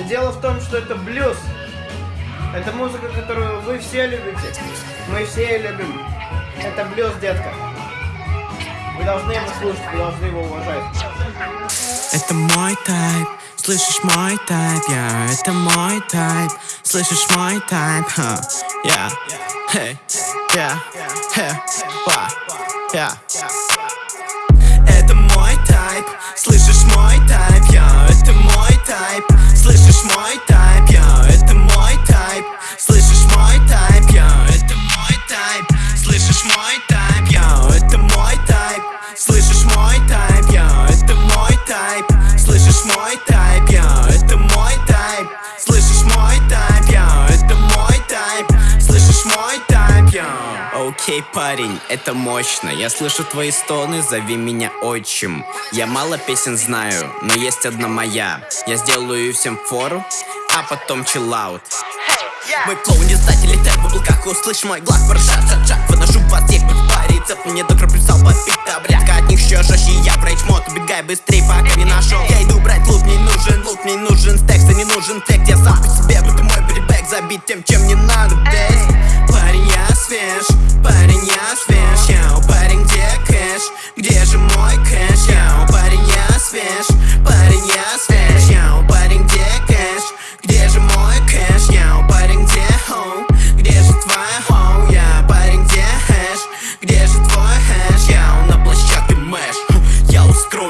Но дело в том, что это блюз. Это музыка, которую вы все любите. Мы все ее любим. Это блюз, детка. Вы должны его слушать, вы должны его уважать. Это мой тайп, слышишь мой тайп, я это мой тайп, слышишь мой тайп, ха, я, хей, я, хе, ва, я. Окей, парень, это мощно. Я слышу твои стоны, зови меня отчим. Я мало песен знаю, но есть одна моя. Я сделаю всем фору, а потом чиллаут. Мой клоун не сдатель, летает в облаках, услышь мой глаз Поршат, шат, выношу вас, есть хоть по рецепту Не докроплю сал, попить таблетка от них еще жестче Я в рейдж мод, убегай быстрей, пока не нашел Я иду брать лут, не нужен лут, не нужен стекс, не нужен текст. Я сам по себе, будто мой прибэк забить тем, чем не надо, бей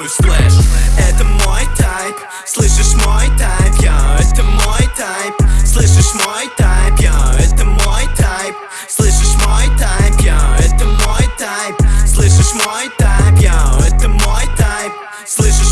рифмую слэш. Это мой тайп, слышишь мой тайп, я Это мой тайп, слышишь мой тайп, я Это мой тайп, слышишь мой тайп, я Это мой тайп, слышишь мой тайп, я Это мой тайп, слышишь